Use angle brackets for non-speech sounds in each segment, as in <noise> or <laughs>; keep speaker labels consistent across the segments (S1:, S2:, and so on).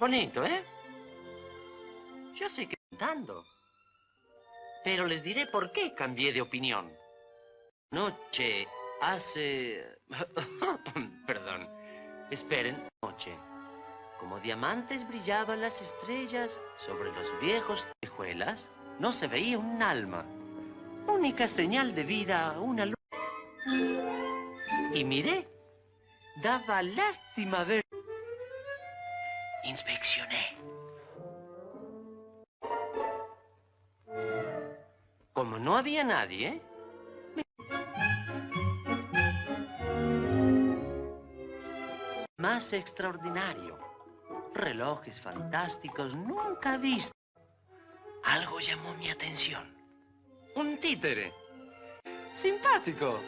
S1: Bonito, ¿eh? Yo sé que cantando. Pero les diré por qué cambié de opinión. Noche hace... <laughs> Perdón. Esperen. Noche. Como diamantes brillaban las estrellas sobre los viejos tejuelas, no se veía un alma. Única señal de vida, una luz. Y miré. Daba lástima ver. Nadie, más extraordinario. Relojes fantásticos nunca visto. Algo llamó mi atención. Un títere. Simpático.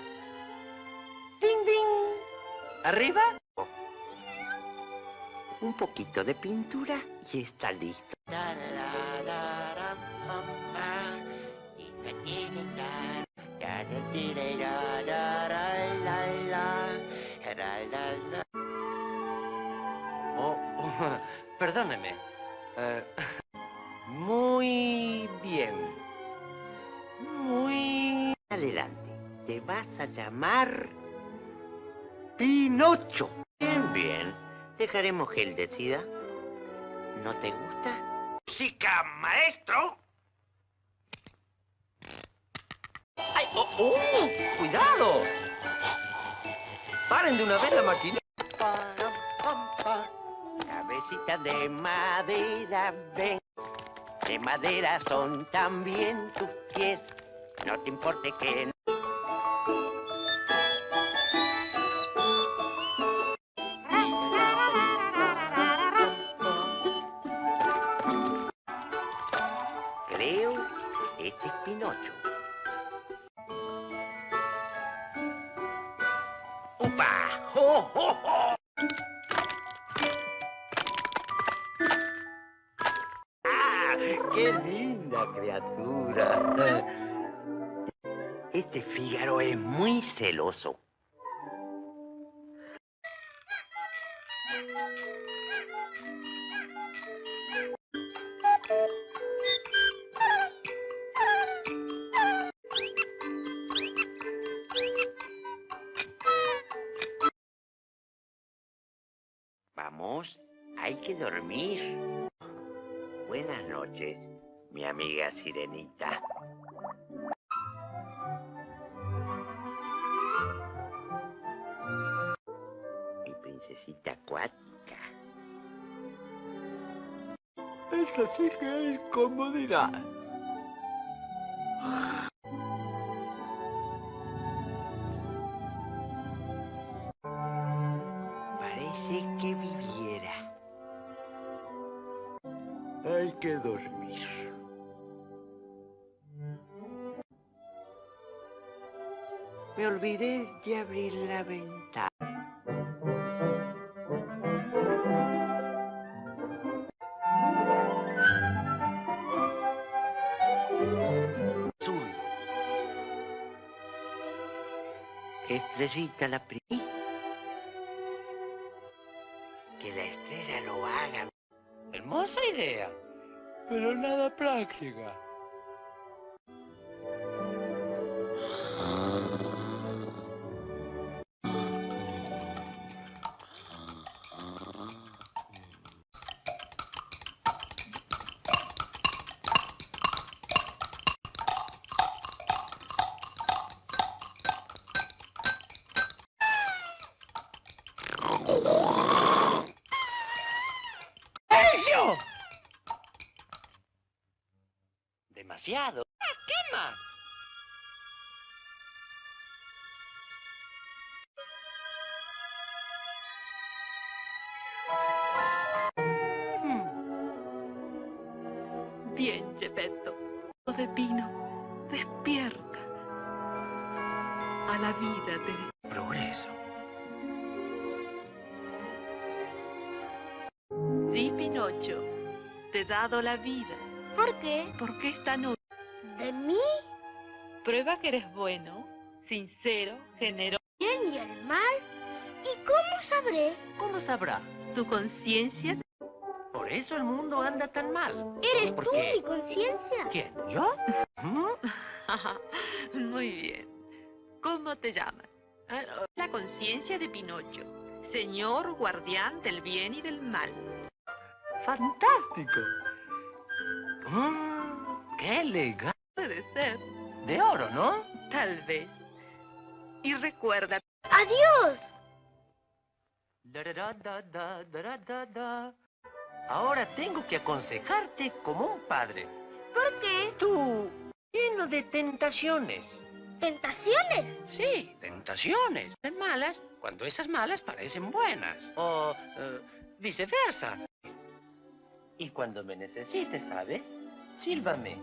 S1: Ding, ding. Arriba.
S2: Un poquito de pintura y está listo.
S1: Oh, <laughs> perdóneme. Eh, <laughs> muy bien. Muy...
S2: Adelante. Te vas a llamar Pinocho. Bien, bien. Dejaremos que él decida. ¿No te gusta?
S1: ¡Música, maestro! ¡Oh! oh, ¡Cuidado! ¡Paren de una vez la máquina!
S2: Cabecita de madera, ven. De madera son también tus pies. No te importe que Vamos, hay que dormir. Buenas noches, mi amiga Sirenita.
S1: Esta sí que es comodidad.
S2: La pri...
S1: Demasiado. ¡Ah, quema!
S3: Bien, Geppetto. De Pino, despierta. A la vida te...
S1: Progreso.
S3: Sí, Pinocho. Te he dado la vida.
S4: ¿Por qué?
S3: Porque esta noche
S4: ¿De mí?
S3: prueba que eres bueno, sincero, generoso.
S4: ¿Bien y el mal? ¿Y cómo sabré?
S1: ¿Cómo sabrá?
S3: Tu conciencia
S1: Por eso el mundo anda tan mal.
S4: ¿Eres
S1: ¿Por
S4: tú
S1: qué?
S4: mi conciencia?
S1: ¿Quién? ¿Yo? ¿Mm? <laughs>
S3: Muy bien. ¿Cómo te llamas? La conciencia de Pinocho, señor guardián del bien y del mal.
S1: ¡Fantástico! Mm, ¡Qué elegante!
S3: Puede ser,
S1: De oro, ¿no?
S3: tal vez. Y recuerda,
S4: ¡Adiós!
S1: Ahora tengo que aconsejarte como un padre.
S4: ¿Por qué?
S1: Tú, lleno de tentaciones.
S4: ¿Tentaciones?
S1: Sí, tentaciones. De malas, cuando esas malas parecen buenas. O eh, viceversa. Y cuando me necesites, ¿sabes? Sílvame.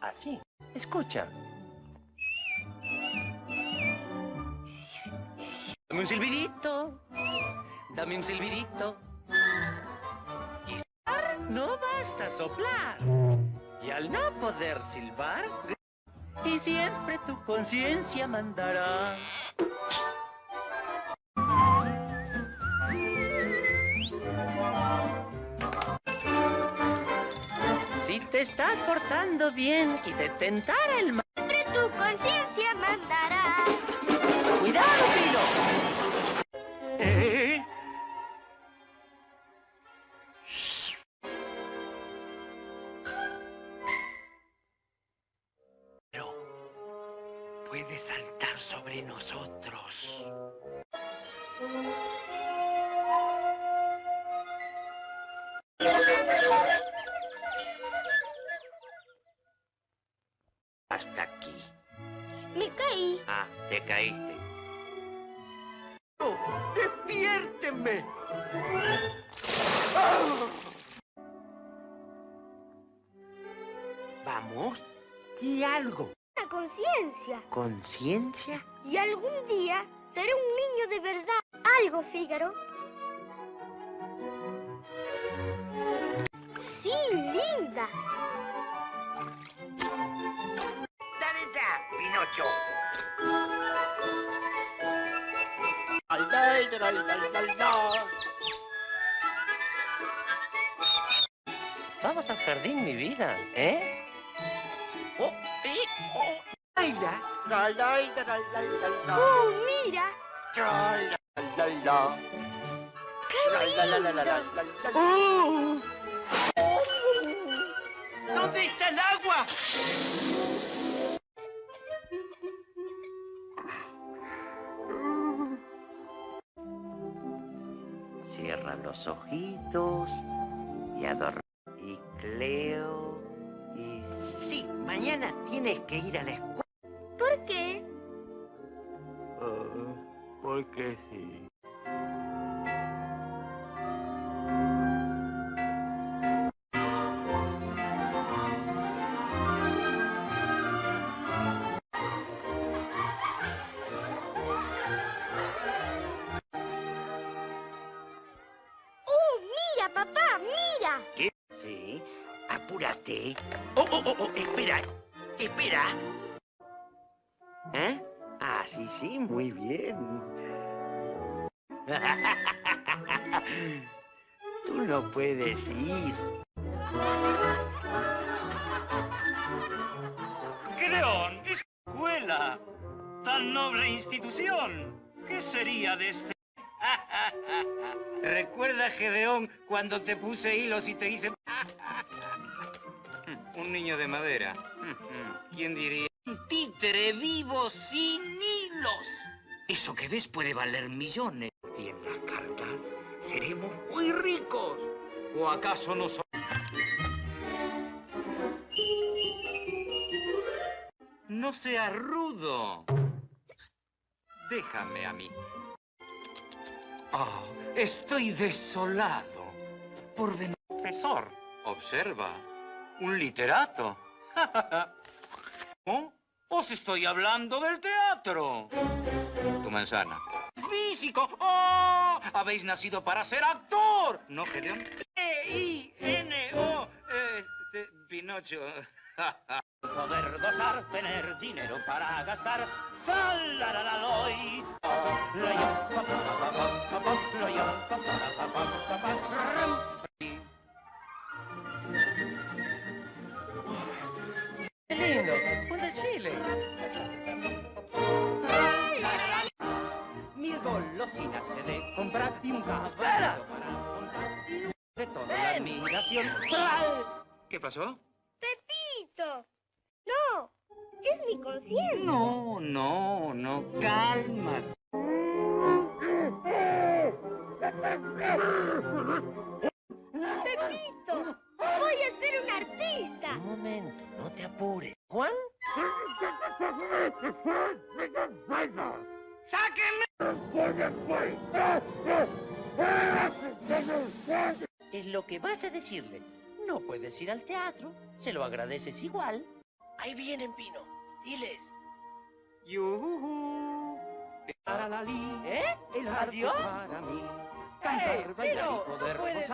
S1: Así. Escucha. Dame un silbidito. Dame un silbidito. Y silbar no basta soplar. Y al no poder silbar, y siempre tu conciencia mandará. Te estás portando bien y te tentara el mal.
S4: Siempre tu conciencia mandará.
S1: ¡Cuidado, Pilo!
S4: Sí, linda.
S2: ¡Dale ya, Pinocho!
S1: Vamos al jardín, mi vida, ¿eh?
S2: ¡Oh! ¡Eh! ¡Oh! ¡Baila!
S4: ¡Oh, mira!
S2: ¡Oh! ¿Dónde está el agua? Cierra los ojitos y adorme. Y Cleo. Y sí, mañana tienes que ir a la escuela.
S4: ¿Por qué?
S2: porque sí. Apúrate. Oh, oh, oh, oh, espera, espera. ¿Eh? Ah, sí, sí, muy bien. <laughs> Tú no puedes ir.
S5: Creón, escuela, tan noble institución. ¿Qué sería de este? <laughs>
S6: ¿Recuerdas, Gedeón, cuando te puse hilos y te hice... Un niño de madera. ¿Quién diría?
S5: Un títere vivo sin hilos. Eso que ves puede valer millones.
S6: Y en las cartas seremos muy ricos. ¿O acaso no somos? No seas rudo. Déjame a mí. Ah, estoy desolado por venir. Profesor, observa. Un literato. <laughs> ¿Oh? Os estoy hablando del teatro. Tu manzana. Físico. ¡Oh! Habéis nacido para ser actor. ¿No, Gedeón? E-I-N-O. Este. <laughs>
S5: Poder gozar, tener dinero para gastar.
S1: Lindo! ¡Un desfile!
S7: Mi golosina se de comprar y un gas
S1: ¡Espera!
S7: para comprar y de toda la admiración.
S6: ¿Qué pasó?
S4: Pepito. No, es mi conciencia.
S5: No, no, no, calma.
S4: Pepito,
S1: Es lo que vas a decirle. No puedes ir al teatro. Se lo agradeces igual. Ahí vienen, Pino. Diles.
S7: Yuhu. Para la li,
S1: ¿Eh?
S7: el
S1: ¿Adiós?
S7: para mí. Cantar,
S1: ¡Ey,
S7: bailar
S1: Pino!
S7: y poder
S1: no puedes-.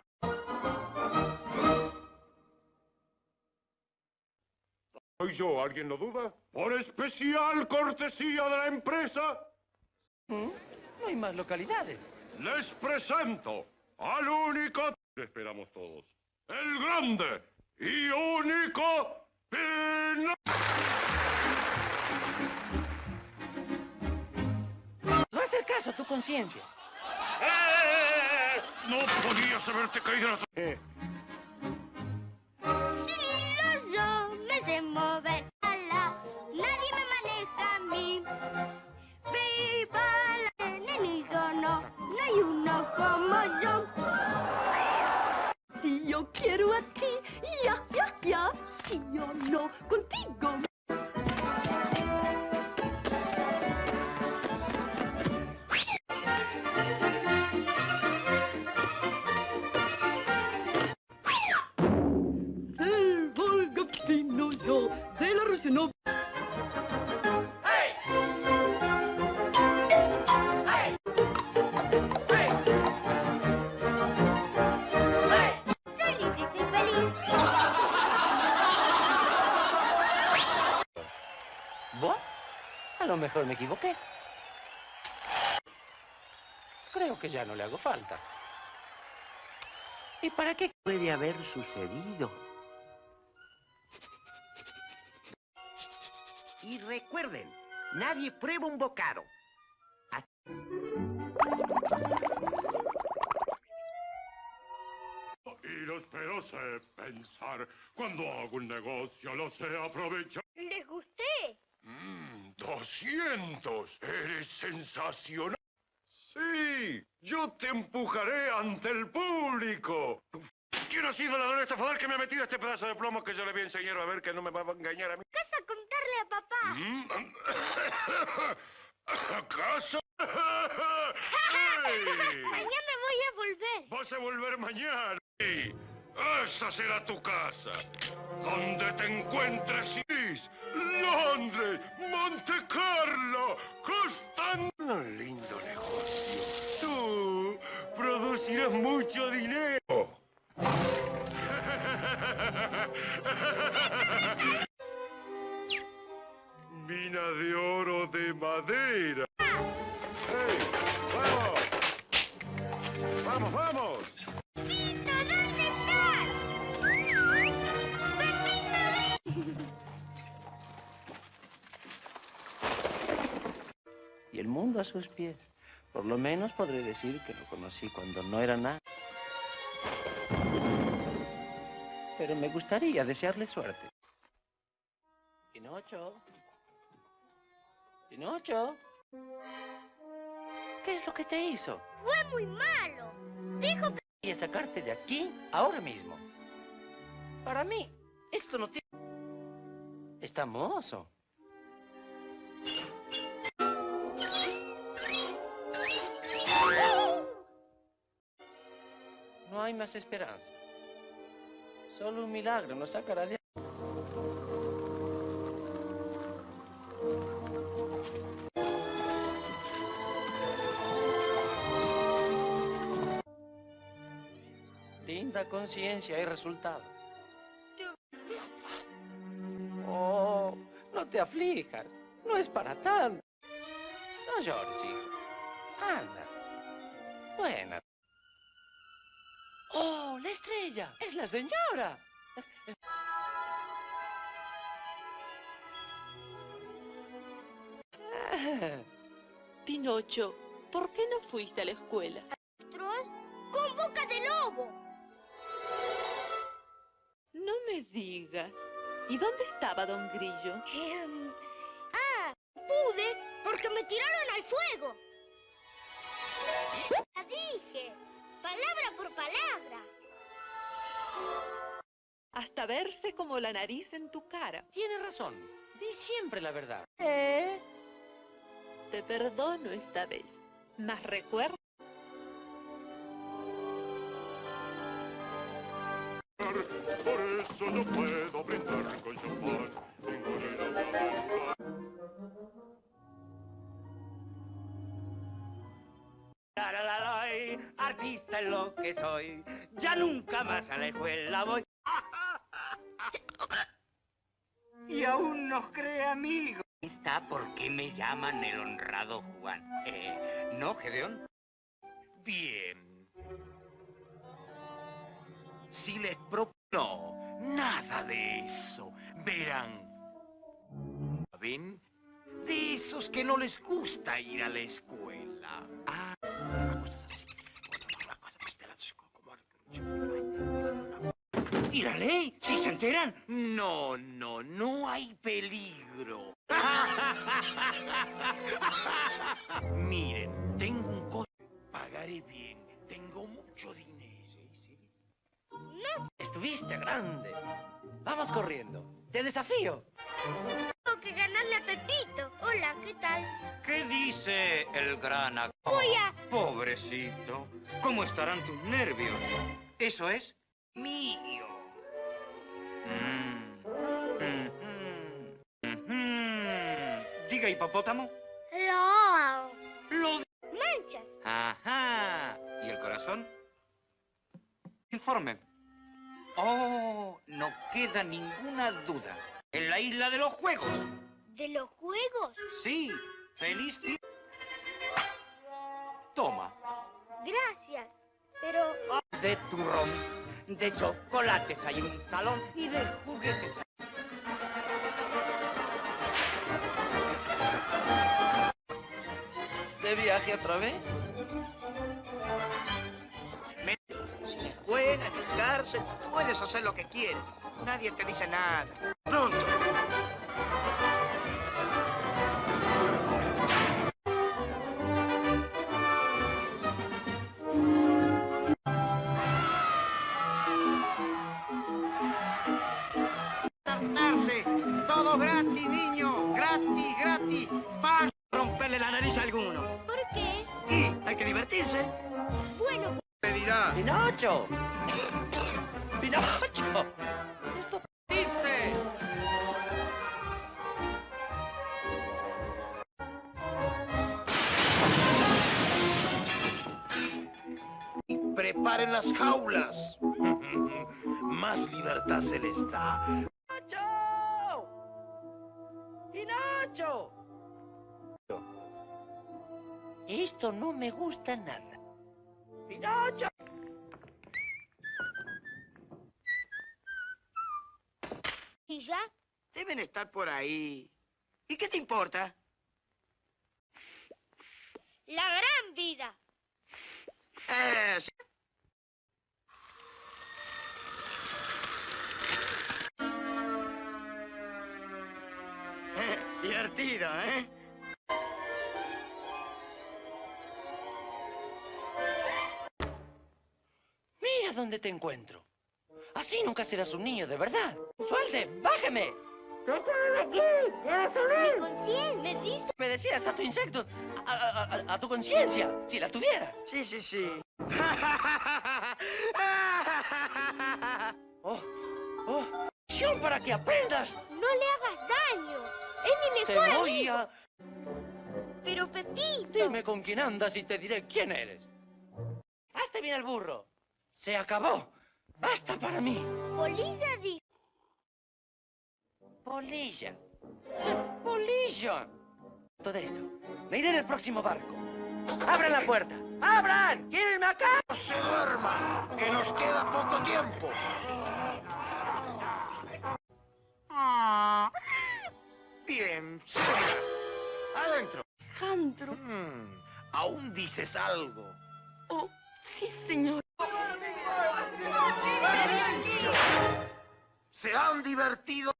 S8: ¿Soy yo? ¿Alguien lo duda? Por especial cortesía de la empresa,
S1: ¿Mm? No hay más localidades.
S8: les presento al único... Esperamos todos. El grande y único Pino...
S1: No hacer caso a tu conciencia.
S8: ¡Eh! No podías haberte caído la... Eh,
S3: quiero a ti, ya, ya, ya. Si yo no, contigo.
S1: Lo mejor me equivoqué. Creo que ya no le hago falta. ¿Y para qué?
S2: Puede haber sucedido. Y recuerden, nadie prueba un bocado.
S8: y los sé pensar. Cuando hago un negocio lo sé aprovechar. 200. Eres sensacional. Sí, yo te empujaré ante el público. ¿Quién ha sido el ladrón estafador que me ha metido este pedazo de plomo que yo le voy a enseñar a ver que no me va a engañar a mí?
S4: A contarle a papá.
S8: ¿Acaso? <laughs>
S4: Mañana voy a volver.
S8: Vas a volver mañana. Sí, esa será tu casa. Donde te encuentres. Londres, Monte Carlo, Constanza. Un lindo negocio. Tú producirás mucho dinero. <laughs> Mina de oro de madera. ¡Hey! ¡Vamos! ¡Vamos, vamos!
S1: El mundo a sus pies. Por lo menos podré decir que lo conocí cuando no era nada. Pero me gustaría desearle suerte. Pinocho. Pinocho. ¿Qué es lo que te hizo?
S4: fue muy malo. Dijo que
S1: Quería sacarte de aquí ahora mismo. Para mí, esto no tiene... Está mozo. Hay más esperanza. Solo un milagro nos sacará de... Linda conciencia y resultado. Oh, no te aflijas. No es para tanto. No llores, hijo. Anda. Buena. ¡Oh, la estrella! ¡Es la señora! <laughs>
S3: Pinocho, ¿por qué no fuiste a la escuela?
S4: ¿Troll? ¡Con boca de lobo!
S3: No me digas. ¿Y dónde estaba Don Grillo?
S4: Em, ah, pude porque me tiraron al fuego. Palabra por palabra.
S3: Hasta verse como la nariz en tu cara.
S1: Tiene razón. Di siempre la verdad.
S3: ¿Eh? Te perdono esta vez. Mas recuerda
S5: que soy. Ya nunca más a la escuela voy. Y aún nos cree amigo. Está porque me llaman el honrado Juan. Eh, ¿No, Gedeón?
S2: Bien. Si les propongo nada de eso, verán. ¿Ven? De esos que no les gusta ir a la escuela. Como- ¿Y la ley? ¿Si se enteran? No, no, no hay peligro. <laughs> Miren, tengo un coche. Pagaré bien. Tengo mucho dinero. ¿sí?
S1: Estuviste grande. Vamos corriendo. Te desafío.
S4: Tengo que ganarle a Pepito. Hola, ¿qué tal?
S5: ¿Qué dice el gran ac-
S4: Voy a...
S5: Pobrecito. ¿Cómo estarán tus nervios? Eso es mío. Mm. Mhm. Mhm. Diga, hipopótamo.
S4: Lo...
S5: Lo
S4: Manchas.
S5: Ajá. ¿Y el corazón? Informe. Oh, no queda ninguna duda. En la isla de los juegos.
S4: ¿De los juegos?
S5: Sí. Feliz día. Toma.
S4: Gracias. Pero...
S5: De turrón, de chocolates hay un salón y de juguetes.
S1: ¿De viaje otra vez?
S5: Sin escuela, ni cárcel, puedes hacer lo que quieras. Nadie te dice nada. Pronto.
S1: Esto no me gusta nada. ¡Pinocho!
S4: ¿y ya?
S5: Deben estar por ahí. ¿Y qué te importa?
S4: La gran vida.
S5: Eh, sí. Eh, divertido, ¿eh?
S1: Te encuentro. Así nunca serás un niño de verdad. ¡Suelte! ¡Bájame!
S4: Mi conciencia me dice...
S1: Me decías a tu insecto, a, a- a- a tu conciencia, si la tuvieras.
S5: Sí, sí, sí. <laughs>
S1: Oh, oh, para que aprendas.
S4: No le hagas daño. Es mi
S1: Te
S4: mejor
S1: voy
S4: amigo.
S1: a...
S4: Pero Pepito...
S1: Dime con quién andas y te diré quién eres. Hazte bien el burro. Se acabó. Basta para mí.
S4: Polilla dijo...
S1: Polilla. Polilla. Todo esto. Me iré en el próximo barco. ¡Abran la puerta! ¡Abran! ¡Quiero irme acá!
S2: ¡No se duerma! ¡Que nos queda poco tiempo! Bien, seguridad. Adentro.
S3: Alejandro.
S6: Hmm, aún dices algo.
S3: Oh, sí, señor.
S6: ¿Se han divertido?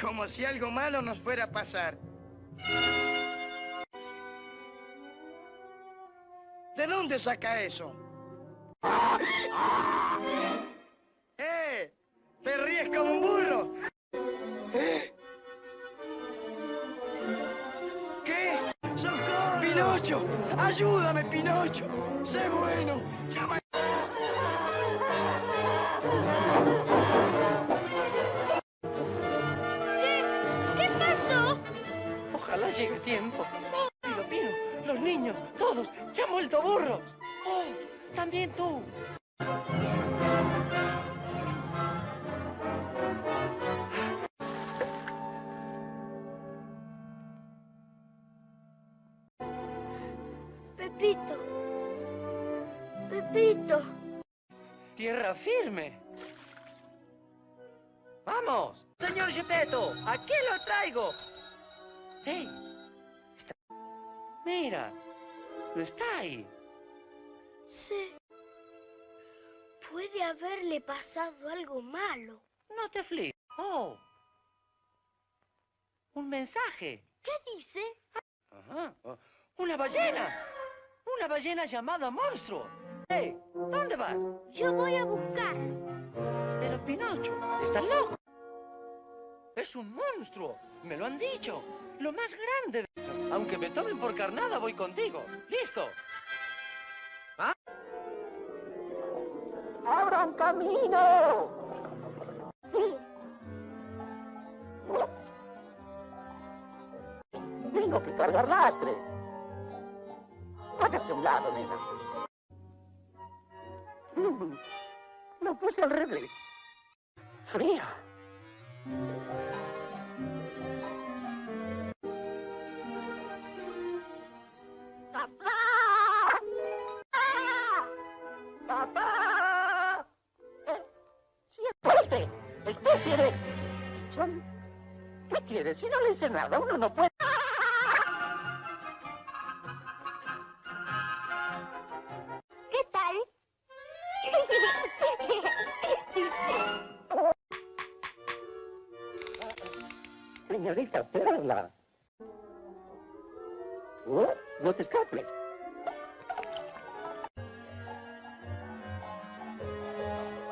S9: Como si algo malo nos fuera a pasar. ¿De dónde saca eso? ¡Eh! ¡Te ríes como un burro! ¿Eh? ¿Qué? ¡Socorro! ¡Pinocho! ¡Ayúdame, Pinocho! ¡Sé bueno! ¡Llama!
S7: Ojalá llegue a tiempo. Pino, Pino, los niños, todos, se han vuelto burros. Oh, también tú.
S4: Pepito. Pepito.
S7: Tierra firme. ¡Vamos! Señor Gepetto, aquí lo traigo. ¡Hey! Mira, no está ahí.
S4: Sí. Puede haberle pasado algo malo.
S7: No te afligas. Oh. Un mensaje.
S4: ¿Qué dice?
S7: Ajá. oh, Una ballena. Una ballena llamada monstruo. ¡Hey! ¿Dónde vas?
S4: Yo voy a buscar.
S7: Pero Pinocho, estás loco. Es un monstruo. Me lo han dicho. Lo más grande. de- Aunque me tomen por carnada, voy contigo. ¿Listo? ¿Ah? ¡Abran camino! Tengo que cargar lastre. Hágase un lado, nena. Mm, Lo puse al revés. Fría. Especie de... Son... ¿Qué quieres? Si no le hice nada, uno no puede...
S4: ¿Qué tal?
S7: Señorita Perla. Oh, no te escapes.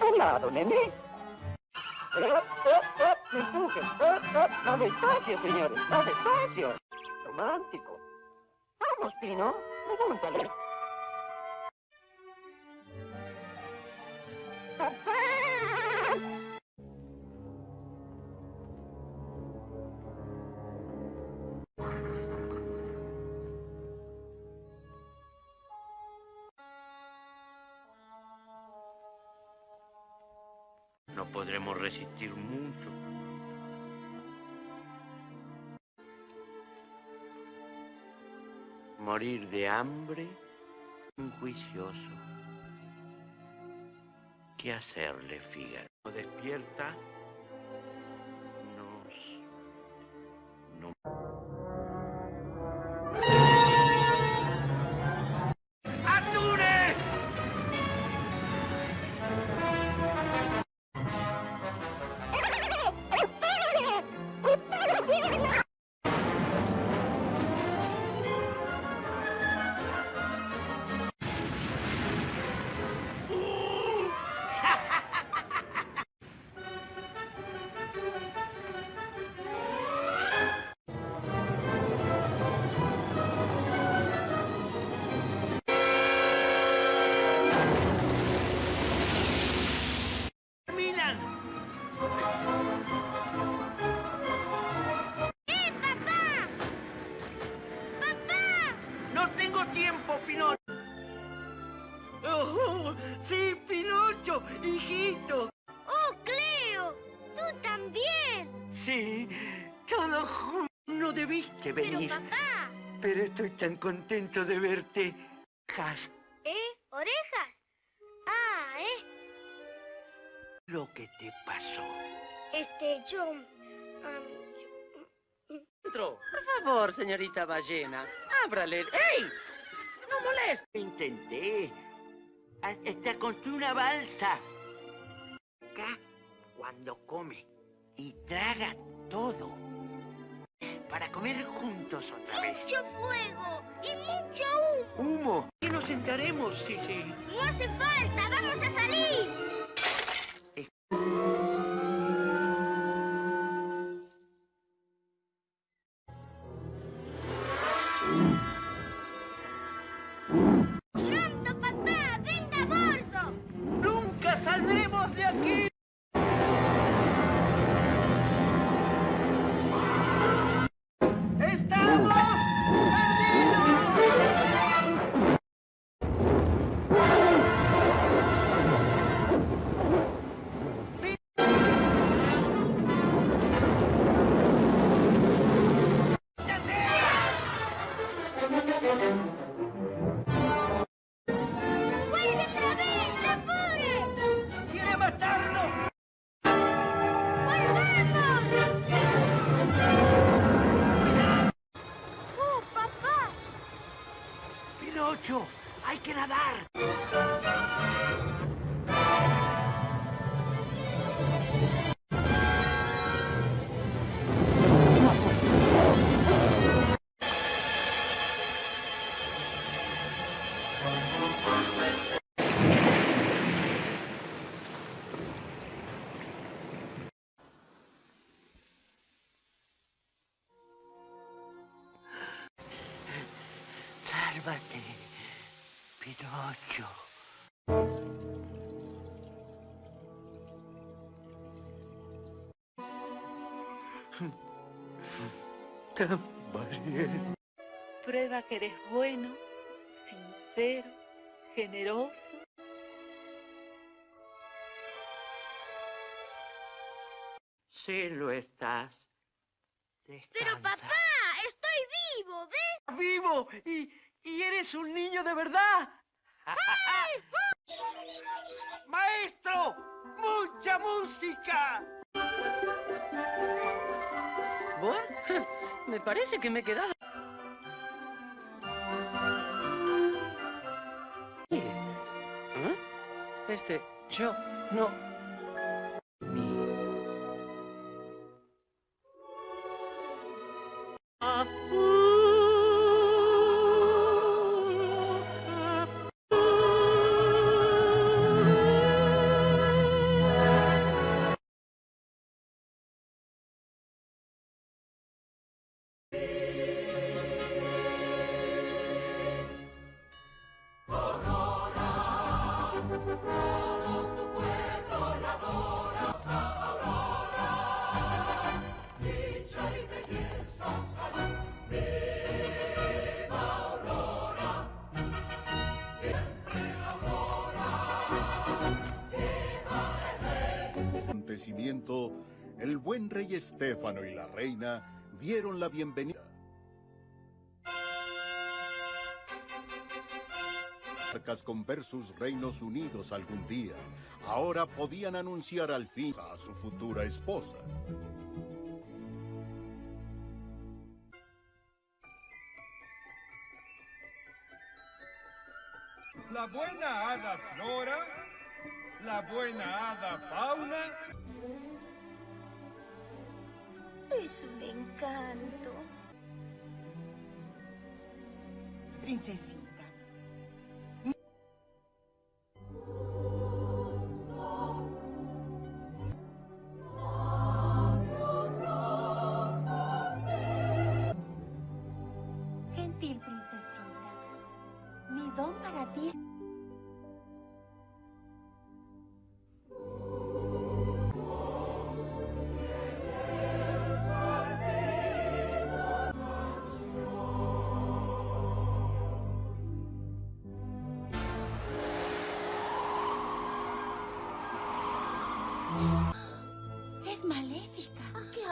S7: Hola, don Nene. Eh, eh, no despacio, señores. Despacio. Romántico. Vamos, Pino. Pregúntale.
S2: No podremos resistir mucho. Morir de hambre, juicioso. ¿Qué hacerle, Fígaro? ¿No despierta?
S5: Contento de verte. Has
S4: ¿eh? ¿Orejas? Ah, ¿eh?
S5: lo que te pasó.
S4: Este, yo... yo-
S1: adentro. Por favor, señorita ballena, ábrale. ¡Ey! ¡No moleste!
S2: Intenté. Hasta construí una balsa. Acá, cuando come y traga todo. Para comer juntos otra vez.
S4: Mucho fuego y mucho humo.
S2: Humo. ¿Qué nos sentaremos? Sí, sí.
S4: No hace falta, vamos a salir.
S3: Prueba que eres bueno, sincero, generoso.
S2: Sí lo estás.
S4: Pero
S2: Descansa.
S4: papá, estoy vivo, ¿ves?
S1: ¡Vivo! Y, y eres un niño de verdad. <laughs> ¡Maestro! ¡Mucha música! Me parece que me he quedado. ¿Eh? Este, yo, no.
S10: Estéfano y la reina dieron la bienvenida. Con ver sus reinos unidos algún día, ahora podían anunciar al fin a su futura esposa.
S11: La buena hada Flora, la buena hada Fauna.
S4: Es un encanto.
S12: Princesita.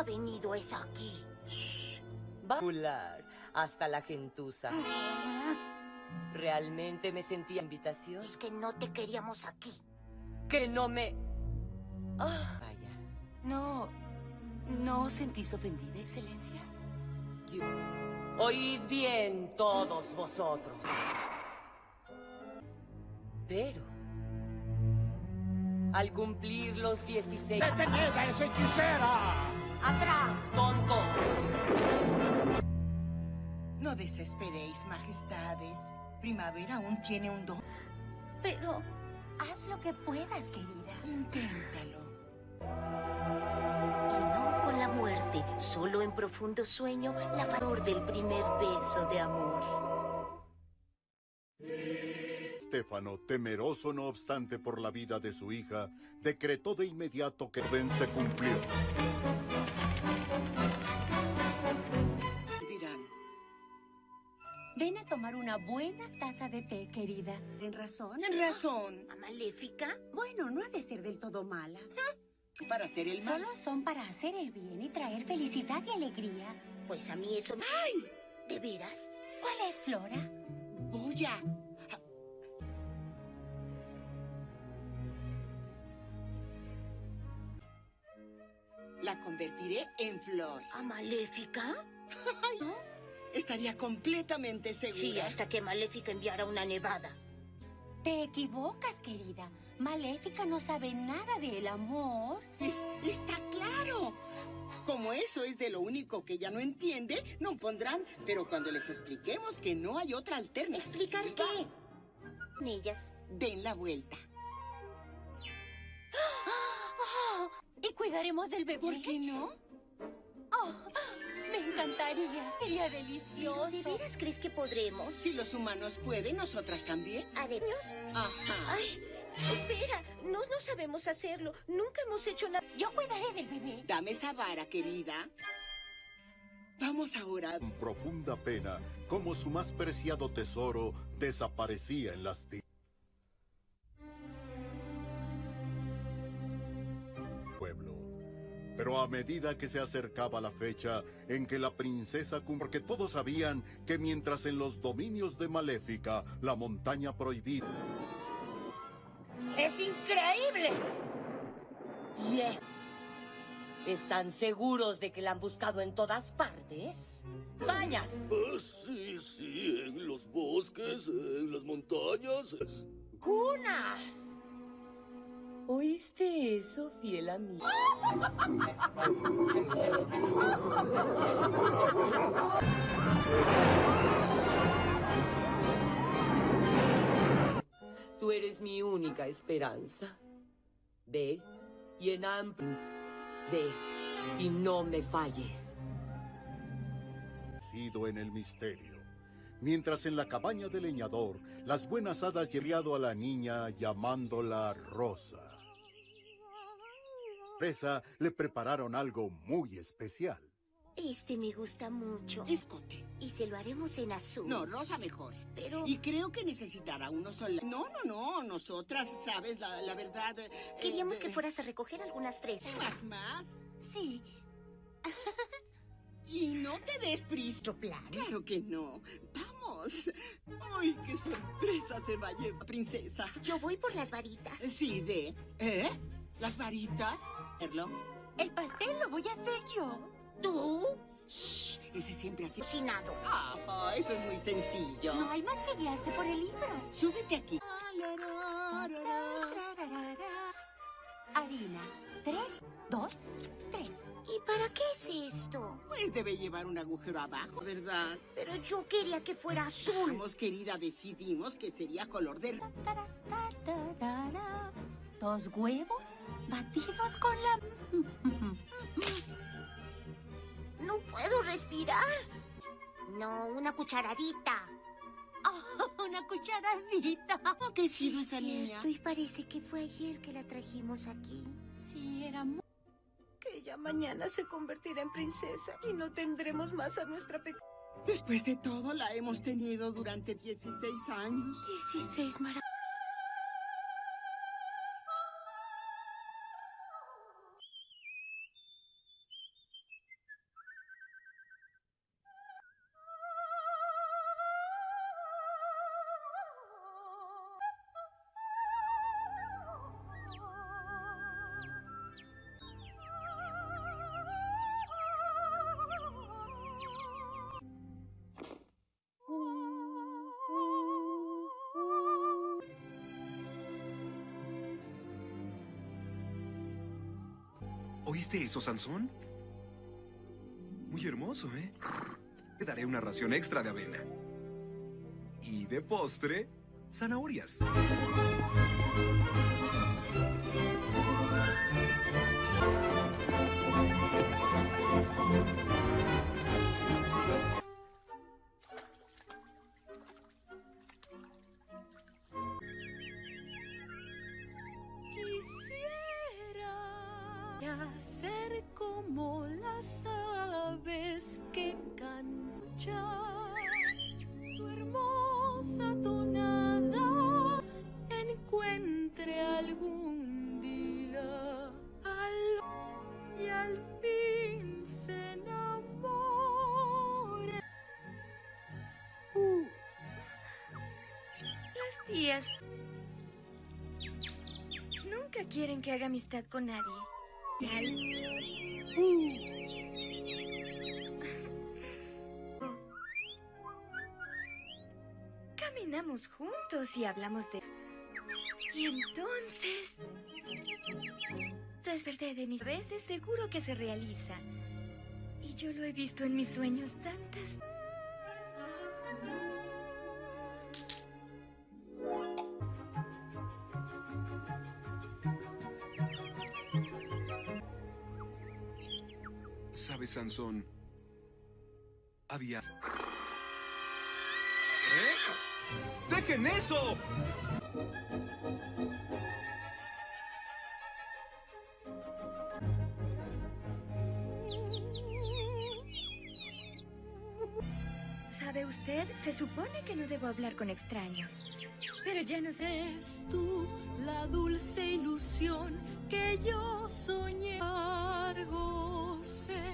S4: ¿A qué ha venido esa aquí?
S13: Popular, hasta la gentuza. ¿Realmente me sentía invitación?
S4: Es que no te queríamos aquí.
S13: Que no me... Ah, vaya.
S12: No, ¿no os sentís ofendida, excelencia?
S13: Dios. Oíd bien todos vosotros. Pero, al cumplir los 16...
S14: ¡Detenida esa hechicera!
S13: ¡Atrás, tontos!
S15: No desesperéis, majestades. Primavera aún tiene un don.
S12: Pero haz lo que puedas, querida.
S15: Inténtalo.
S16: Y no con la muerte, solo en profundo sueño, la valor del primer beso de amor.
S10: Stefano, temeroso no obstante por la vida de su hija, decretó de inmediato que orden se cumplió.
S12: Ven a tomar una buena taza de té, querida. ¿En razón?
S15: ¿En razón?
S16: ¿Maléfica?
S12: Bueno, no ha de ser del todo mala. <laughs>
S15: Para hacer el mal.
S12: Solo son para hacer el bien y traer felicidad y alegría.
S16: Pues a mí eso...
S15: ¡Ay!
S16: ¿De veras?
S12: ¿Cuál es, Flora?
S15: Boya. La convertiré en flor.
S16: ¿A Maléfica? <laughs>
S15: Estaría completamente segura.
S16: Sí, hasta que Maléfica enviara una nevada.
S12: Te equivocas, querida. Maléfica no sabe nada del amor.
S15: Es- está claro. Como eso es de lo único que ella no entiende, no pondrán. Pero cuando les expliquemos que no hay otra alternativa.
S16: ¿Explicar qué? Ellas.
S15: Den la vuelta.
S12: Oh, <gasps> y cuidaremos del bebé.
S15: ¿Por qué no?
S12: Oh, me encantaría. Sería delicioso.
S16: ¿De veras crees que podremos?
S15: Si los humanos pueden, nosotras también.
S16: ¿Ademios?
S15: Ajá.
S16: Ay, espera. No, no sabemos hacerlo. Nunca hemos hecho nada.
S12: Yo cuidaré del bebé.
S15: Dame esa vara, querida. Vamos ahora.
S10: Con profunda pena, como su más preciado tesoro desaparecía en las tinieblas. Pero a medida que se acercaba la fecha en que la princesa porque todos sabían que mientras en los dominios de Maléfica, la montaña prohibida,
S13: ¡Es increíble! ¿Y es? ¿Están seguros de que la han buscado en todas partes? ¡Cañas!
S17: Ah, sí, sí, en los bosques, en las montañas.
S13: ¡Cunas! ¿Oíste eso, fiel amigo? Tú eres mi única esperanza. Ve y en amplio. Ve y no me falles.
S10: sido en el misterio. Mientras en la cabaña del leñador, las buenas hadas llevado a la niña llamándola Rosa. Le prepararon algo muy especial.
S16: Este me gusta mucho.
S15: Escote.
S16: Y se lo haremos en azul.
S15: No, rosa mejor.
S16: Pero...
S15: Y creo que necesitará uno solo. No, no, no. Nosotras, sabes, la, la verdad. eh,
S16: Queríamos
S15: eh,
S16: que fueras a recoger algunas fresas.
S15: Más, más.
S12: Sí. <laughs>
S15: Y no te des prisa.
S16: plan?
S15: Claro que no. Vamos. ¡Uy, qué sorpresa se va a llevar, princesa!
S16: Yo voy por las varitas.
S15: Sí, ve. ¿Eh? ¿Las varitas? ¿Erlo?
S12: El pastel lo voy a hacer yo.
S16: ¿Tú?
S15: Shh, ese siempre así.
S16: Cocinado.
S15: Ah, eso es muy sencillo.
S12: No hay más que guiarse por el libro.
S15: Súbete aquí.
S12: Harina. Tres, dos, tres.
S16: ¿Y para qué es esto?
S15: Pues debe llevar un agujero abajo, ¿verdad?
S16: Pero yo quería que fuera azul.
S15: Vamos, querida, decidimos que sería color de...
S12: Dos huevos batidos con la... <laughs>
S16: No puedo respirar. No, una cucharadita.
S12: Oh, una cucharadita.
S15: ¿Ha crecido
S16: Es
S15: esa niña?
S16: y parece que fue ayer que la trajimos aquí.
S12: Sí, era muy...
S3: Que ella mañana se convertirá en princesa y no tendremos más a nuestra pequeña.
S15: Después de todo, la hemos tenido durante 16 años.
S3: 16 maravillas.
S18: Eso, Sansón? Muy hermoso, ¿eh? Te daré una ración extra de avena. Y de postre, zanahorias.
S19: Nunca quieren que haga amistad con nadie. Al- Oh. Caminamos juntos y hablamos de... Y entonces... Desperté de mis veces, seguro que se realiza. Y yo lo he visto en mis sueños tantas
S18: ¿Sabes, Sansón? Había...
S20: ¿Eh? ¡Dejen eso!
S19: ¿Sabe usted? Se supone que no debo hablar con extraños. Pero ya no sé.
S21: Es tú la dulce ilusión que yo soñé. Largo sé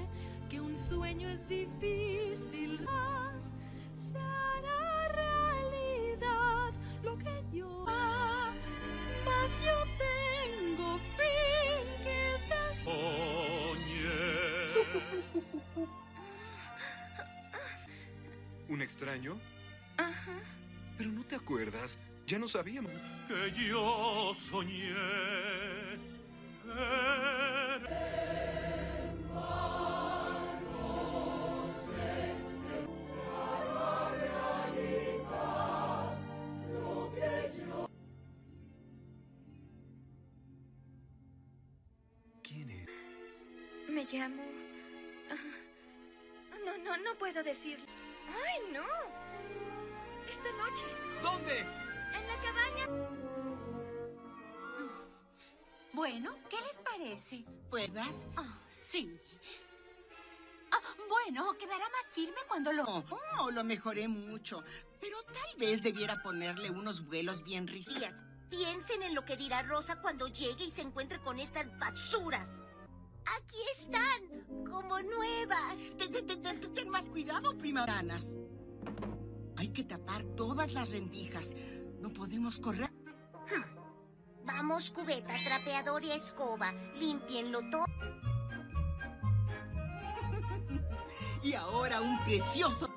S21: sueño es difícil, más se hará realidad lo que yo Mas yo tengo fin que
S18: ¿Un extraño?
S19: Ajá.
S18: Pero no te acuerdas. Ya no sabíamos.
S17: Que yo soñé.
S18: ¿Quién
S19: Me llamo... ah, No, no, no puedo decirlo. ¡Ay, no! Esta noche.
S20: ¿Dónde?
S19: En la cabaña.
S12: Bueno, ¿qué les parece?
S15: ¿Verdad?
S12: Ah, sí. Ah, bueno, quedará más firme cuando lo...
S15: Oh, lo mejoré mucho. Pero tal vez debiera ponerle unos vuelos bien.
S16: Días, piensen en lo que dirá Rosa cuando llegue y se encuentre con estas basuras. Aquí están, como nuevas.
S15: Ten, más cuidado, primaranas. Hay que tapar todas las rendijas. No podemos correr.
S16: Vamos, cubeta, trapeador y escoba. Límpienlo todo.
S15: Y ahora un precioso...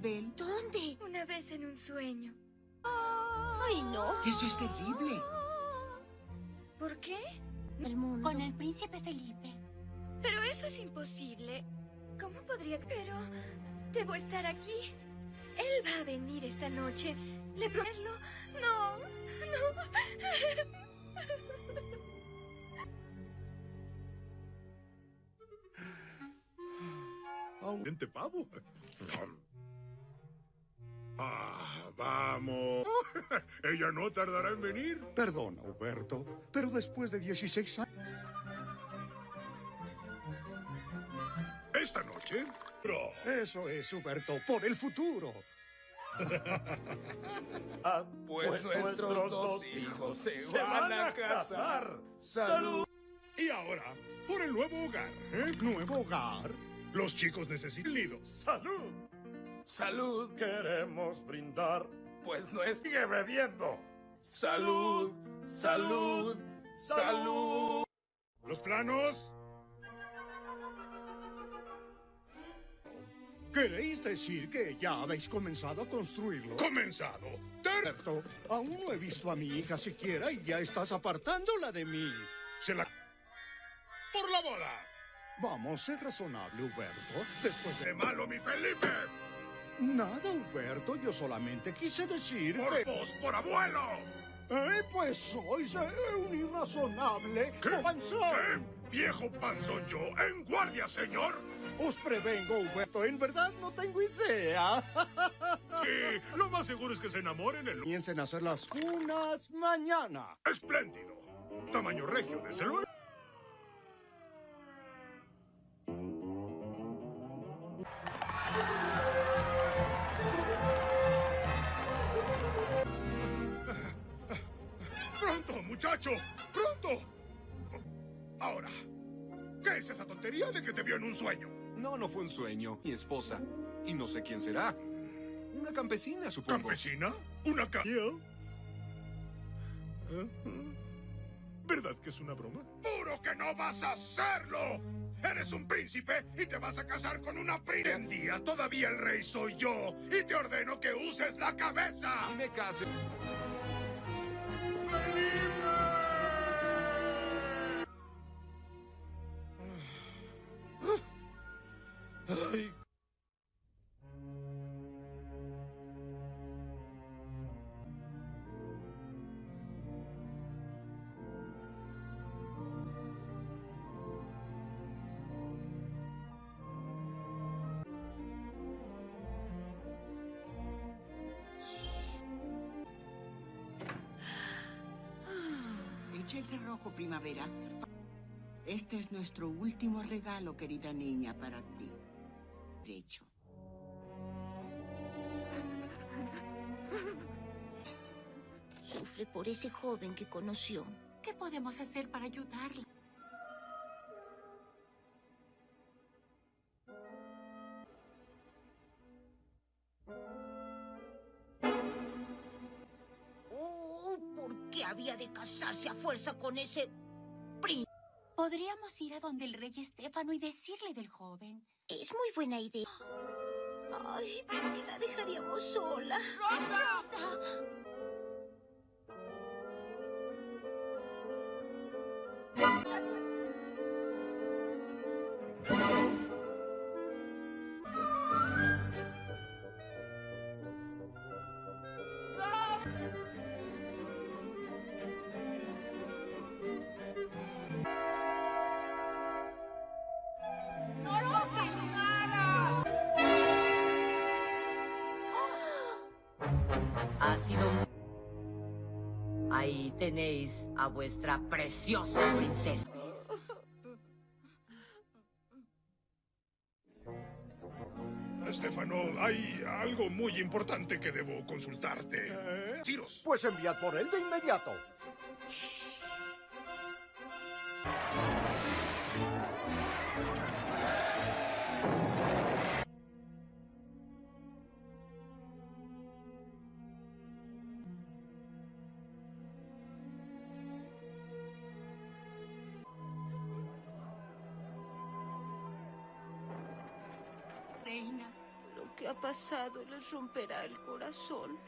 S16: ¿Dónde?
S19: Una vez en un sueño.
S16: Ay, no.
S15: Eso es terrible.
S19: ¿Por qué?
S16: El mundo.
S12: Con el príncipe Felipe.
S19: Pero eso es imposible. ¿Cómo podría? Pero debo estar aquí. Él va a venir esta noche Le prometo. No, no.
S22: Aumente pavo. Ah, vamos. <laughs> Ella no tardará en venir.
S23: Perdona, Huberto, pero después de 16 años...
S22: Esta noche, bro.
S23: Eso es, Huberto, por el futuro.
S24: Ah,
S23: pues
S24: nuestros dos hijos se van a casar. ¡Salud!
S22: Y ahora, por el nuevo hogar. ¿eh?
S23: ¿Nuevo hogar?
S22: Los chicos necesitan nido.
S24: ¡Salud! ¡Salud! Queremos brindar, pues no sigue bebiendo. ¡Salud! ¡Salud! ¡Salud!
S22: ¿Los planos?
S23: ¿Queréis decir que ya habéis comenzado a construirlo?
S22: ¿Comenzado?
S23: Huberto, aún no he visto a mi hija siquiera y ya estás apartándola de mí.
S22: Se la... ¡Por la boda!
S23: Vamos, sé razonable, Huberto. Después de...
S22: ¡Qué malo, mi Felipe!
S23: Nada, Huberto. Yo solamente quise decir
S22: ¡Por vos, por abuelo!
S23: Eh, pues sois eh, un irrazonable
S22: ¿Qué?
S23: panzón.
S22: ¿Qué? ¿Viejo panzón yo? ¡En guardia, señor!
S23: Os prevengo, Huberto. En verdad no tengo idea. <laughs>
S22: Sí, lo más seguro es que se enamoren el...
S23: Comiencen a hacer las cunas mañana.
S22: ¡Espléndido! Tamaño regio, desde luego. Muchacho! ¡Pronto! Ahora, ¿qué es esa tontería de que te vio en un sueño?
S20: No, no fue un sueño. Mi esposa. Y no sé quién será. Una campesina, supongo.
S22: ¿Campesina? ¿Una ca... ¿Verdad que es una broma? ¡Juro que no vas a hacerlo! Eres un príncipe y te vas a casar con una princesa. En día todavía el rey soy yo y te ordeno que uses la cabeza.
S20: Y me case.
S23: Ay.
S15: Echa el cerrojo, primavera. Este es nuestro último regalo, querida niña, para ti.
S16: Sufre por ese joven que conoció.
S12: ¿Qué podemos hacer para ayudarla?
S16: Oh, ¿por qué había de casarse a fuerza con ese príncipe?
S12: Podríamos ir a donde el rey Estéfano y decirle del joven.
S16: Es muy buena idea. Ay, ¿por qué la dejaríamos sola?
S12: ¡Rosa!
S13: Ha tenéis a vuestra preciosa princesa.
S22: Estefano, hay algo muy importante que debo consultarte. Ciros.
S23: Pues enviad por él de inmediato.
S25: Lo que ha pasado les romperá el corazón.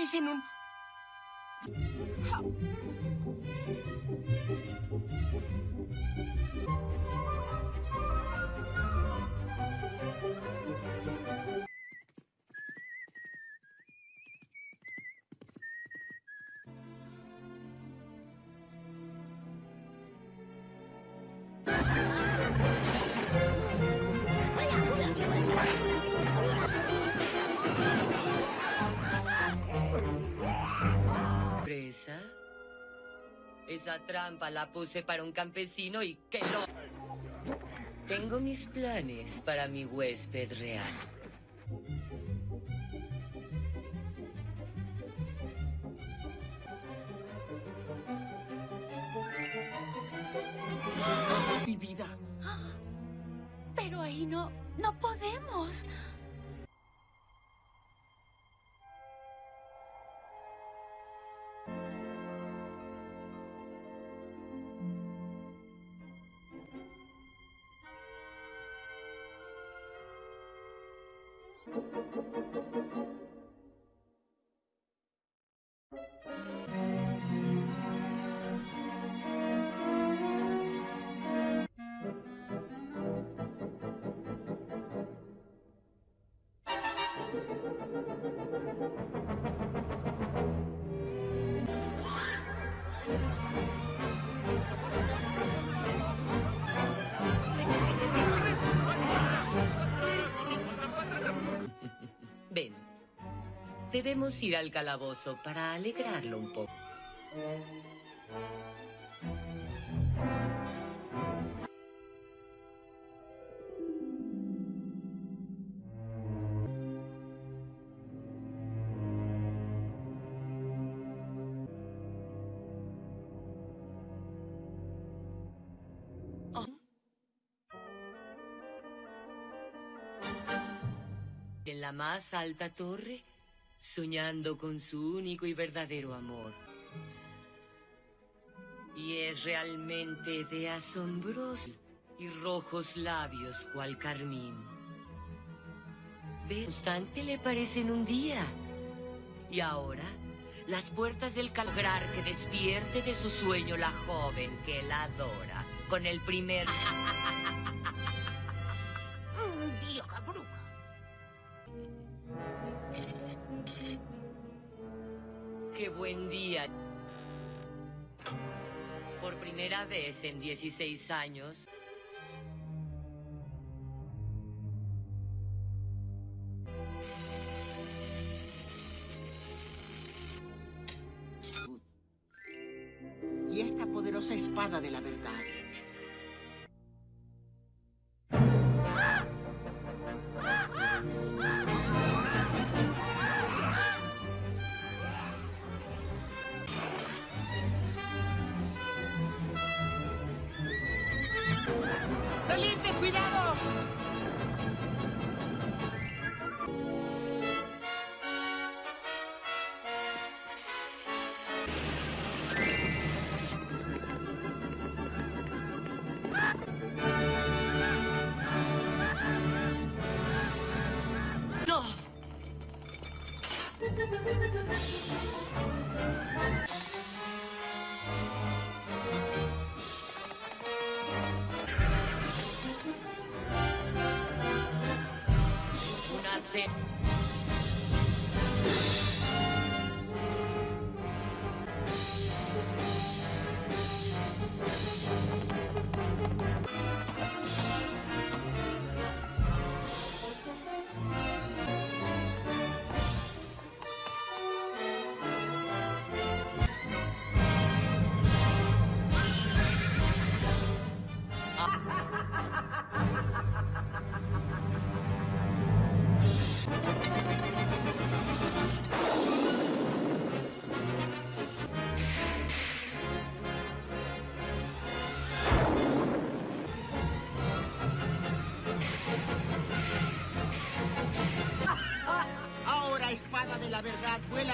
S23: Una
S15: vez en un...
S13: ¿Presa? Esa trampa la puse para un campesino y que lo... Tengo mis planes para mi huésped real.
S12: フフフ
S13: フ。Debemos ir al calabozo para alegrarlo un poco. En la más alta torre, soñando con su único y verdadero amor. Y es realmente de asombroso y rojos labios cual carmín. Ve, constante le parecen un día. Y ahora, las puertas del calgrar que despierte de su sueño la joven que la adora, con el primer... en 16 años,
S15: Y esta poderosa espada de la cuidado!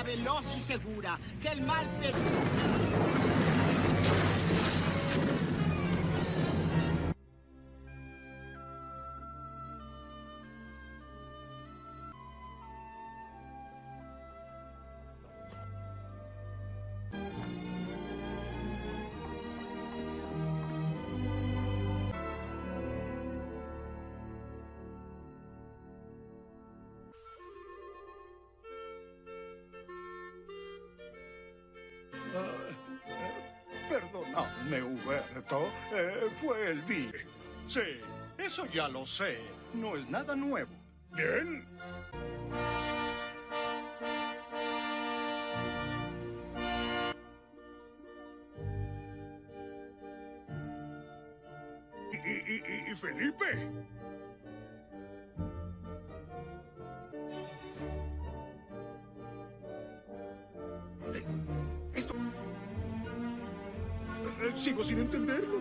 S15: Veloz y segura. Que el mal...
S21: enorme huerto eh, fue el Big. Sí, eso ya lo sé. No es nada nuevo.
S22: Bien. ¿Y, y, y Felipe?
S21: Sigo sin entenderlo.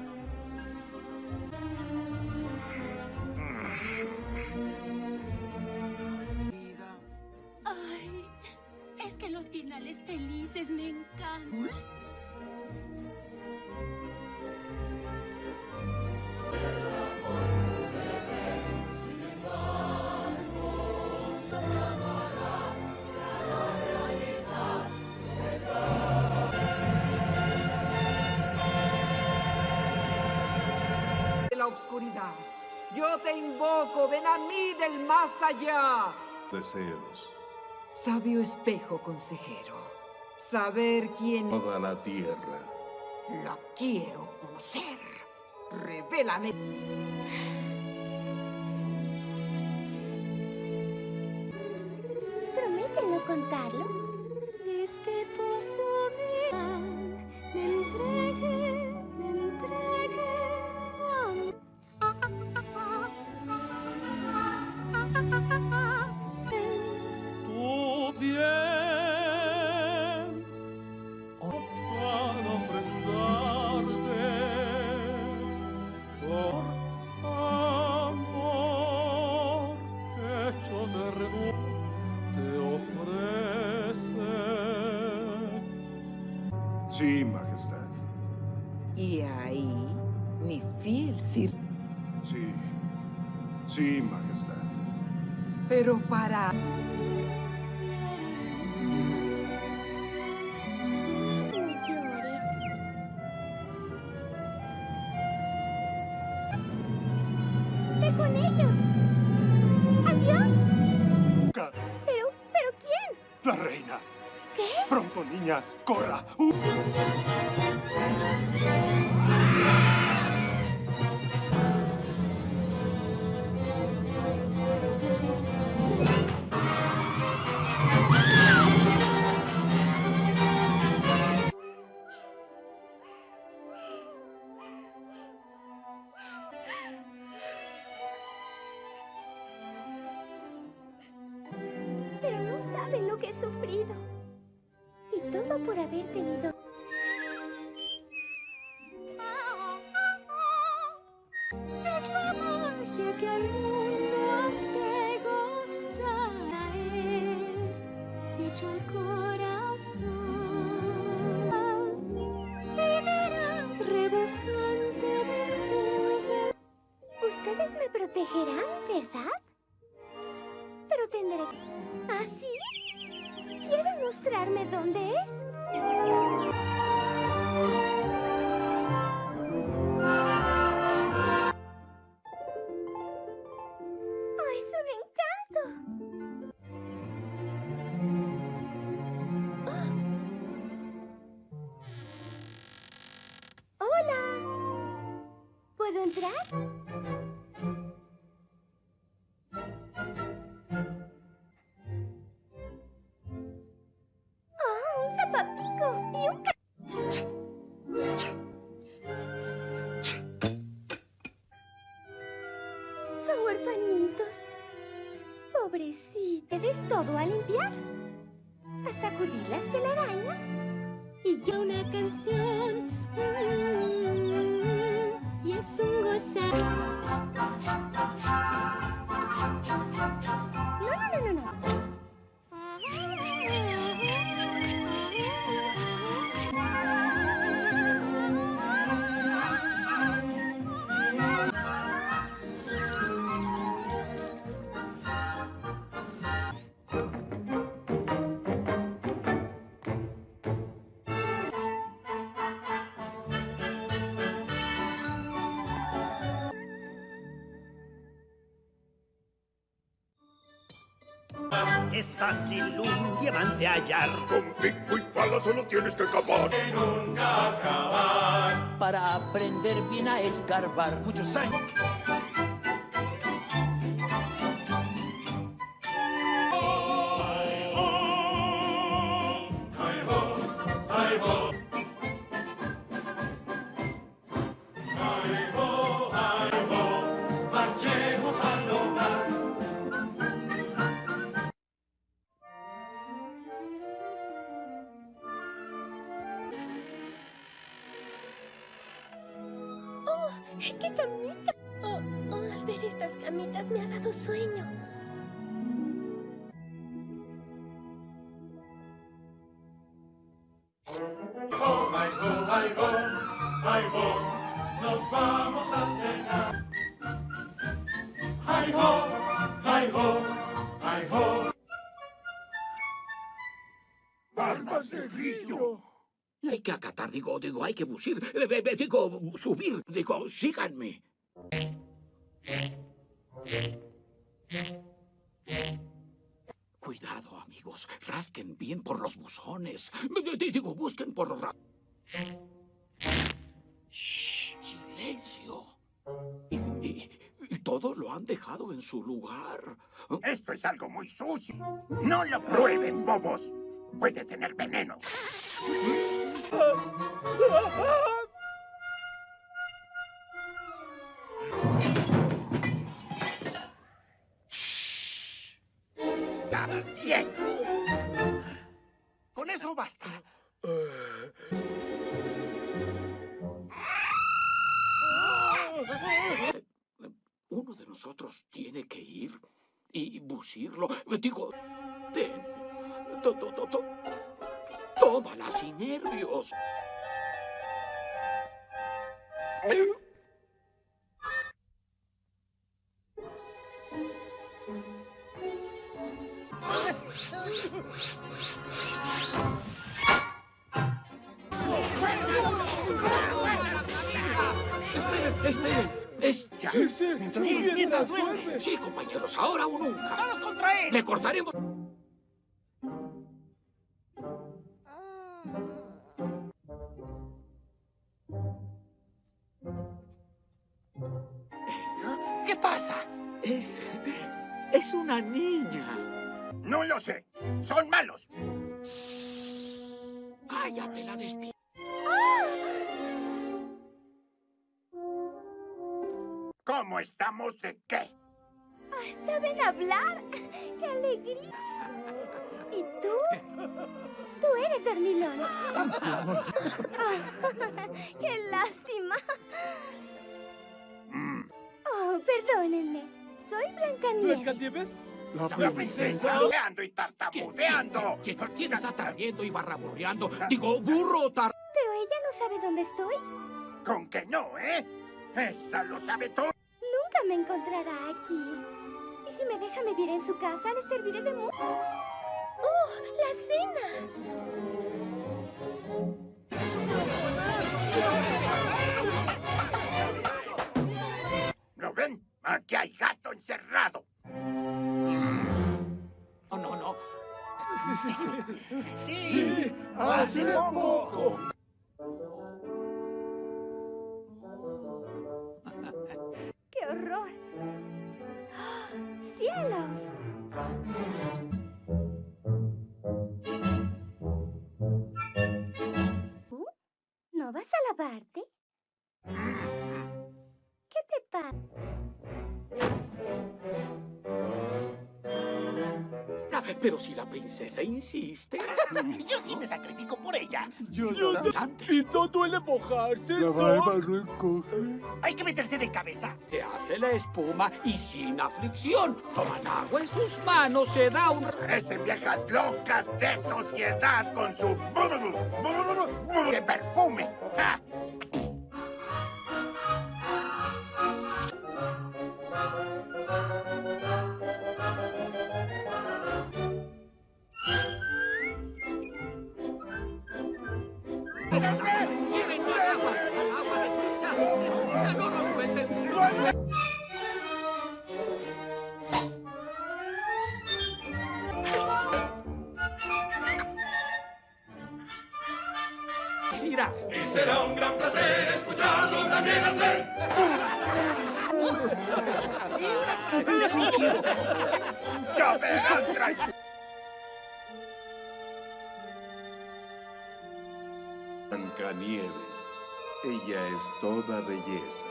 S12: Ay, es que los finales felices me encantan.
S24: ¿Uy? yo te invoco, ven a mí del más allá.
S26: Deseos.
S24: Sabio espejo, consejero. Saber quién...
S26: Toda la tierra.
S24: La quiero conocer. Revélame...
S21: Corra! Uh...
S27: es
S28: fácil un diamante hallar.
S22: Con pico y pala solo tienes que cavar.
S28: nunca acabar. Para aprender bien a escarbar muchos años.
S29: Digo, digo, hay que busir, eh, eh, eh, digo, subir, digo, síganme. Cuidado, amigos, rasquen bien por los buzones. Di- Digo, busquen por Shh, silencio. Y, y- y todo lo han dejado en su lugar.
S30: Esto es algo muy sucio. No lo prueben, bobos. Puede tener veneno.
S29: Con eso basta. Uno de nosotros tiene que ir y busirlo. Digo, ten. To, to, Tómala sin nervios. Esperen, esperen. Es ya.
S24: Sí, sí,
S29: Mientras
S24: sí,
S29: duerme.
S24: mientras duerme.
S29: Sí, compañeros, ahora o nunca.
S24: ¡Todos contra él!
S29: Le cortaremos. <laughs> ¡Qué
S21: lástima! Oh, perdónenme. Soy Blancanieves.
S24: ¿Blancanieves?
S30: La princesa hablando y tartamudeando.
S29: ¿Quién, quién está tardiendo y barraburreando? Digo, burro tar...
S21: Pero ella no sabe dónde estoy.
S30: Con que no, ¿eh? Esa lo sabe todo.
S21: Nunca me encontrará aquí. Y si me deja vivir en su casa, le serviré de mucho. ¡Oh, la cena!
S30: ¿Lo ven? Aquí hay gato encerrado.
S29: Oh, no, no.
S24: Sí, sí, sí.
S30: Sí,
S24: hace poco.
S29: Si la princesa insiste. <laughs>
S28: Yo sí me sacrifico por ella.
S24: Yo
S29: Adelante.
S24: Y no duele mojarse.
S29: La
S24: ¿no?
S29: barba
S24: recoge.
S28: Hay que meterse de cabeza.
S29: Se hace la espuma y sin aflicción. Toman agua en sus manos, se da un...
S30: Parecen viejas locas de sociedad con su... ¡Qué perfume! ¡Ja!
S28: Toda belleza.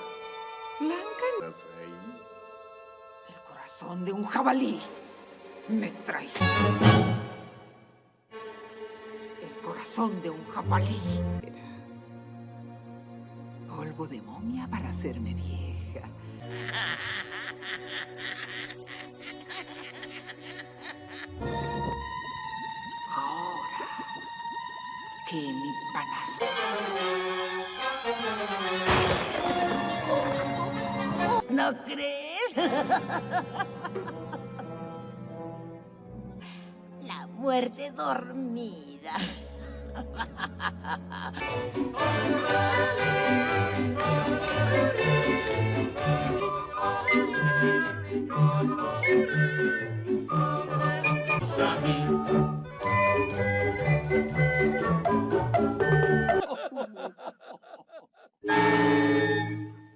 S31: Blanca,
S28: ¿Estás ahí?
S31: el corazón de un jabalí me traiciona. El corazón de un jabalí era polvo de momia para hacerme vieja. Ahora que mi panacea... ¿No crees?
S32: La muerte dormida.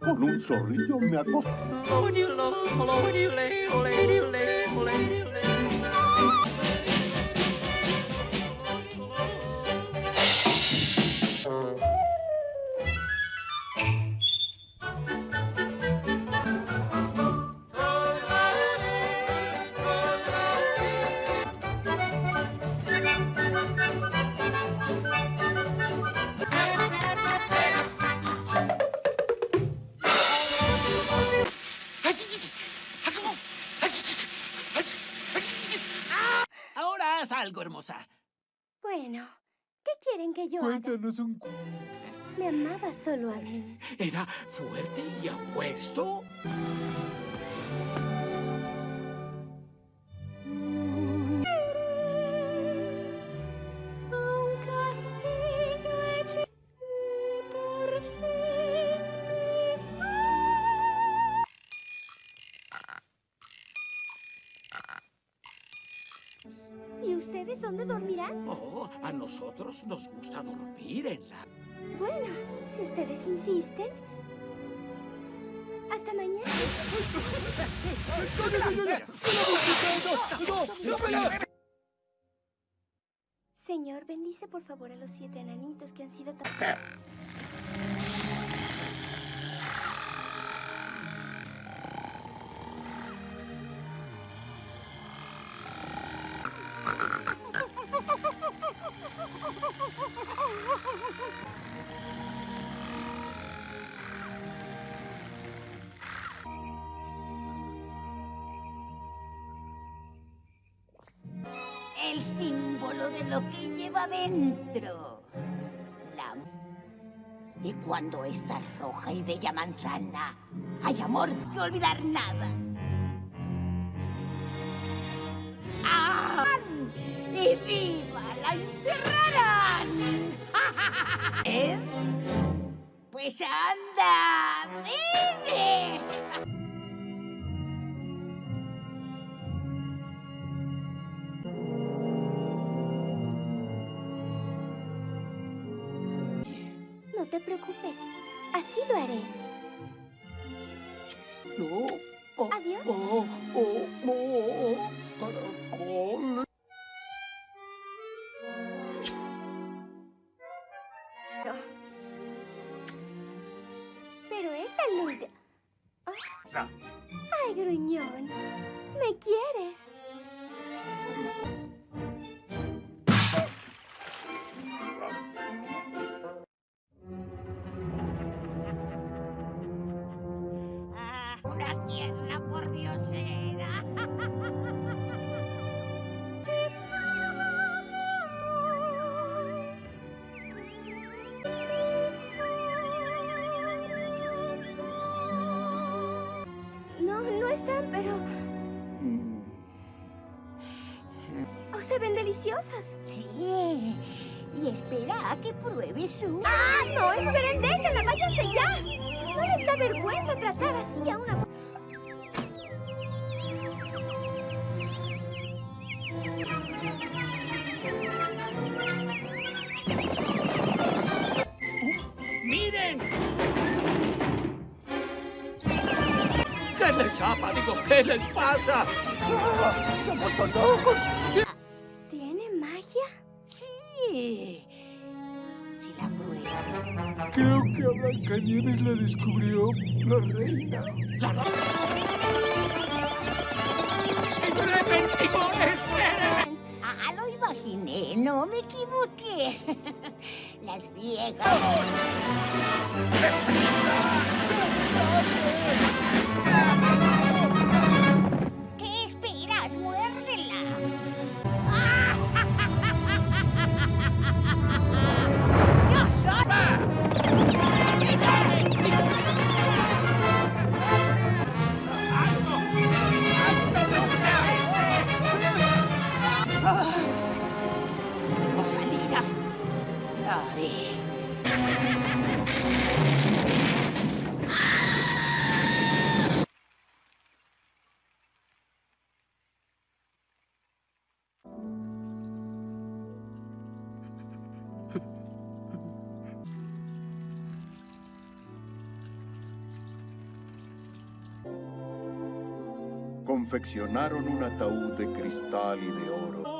S28: Con un zorrillo me acosto.
S18: Cuéntanos un... cu-
S21: Me amaba solo a mí.
S18: ¿Era fuerte y apuesto?
S21: Señor, bendice por favor a los siete enanitos que han sido tan... <laughs>
S32: El símbolo de lo que lleva dentro. La... Y cuando esta roja y bella manzana, hay amor que olvidar nada. ¡Ah! ¡Y viva! ¡La enterrarán! <laughs> ¿Eh? Pues anda, vive.
S21: Preocupes. Así lo haré. Les
S29: pasa?
S33: ¡Se han vuelto locos!
S21: ¿Tiene magia?
S32: Sí. Si la prueba.
S33: Creo que a Blancanieves la descubrió la reina.
S29: ¡La ¡Es repentino! ¡Esperen!
S32: Ah, lo imaginé, no me equivoqué. <laughs> Las viejas. ¿Qué
S24: Confeccionaron un ataúd de cristal y de oro.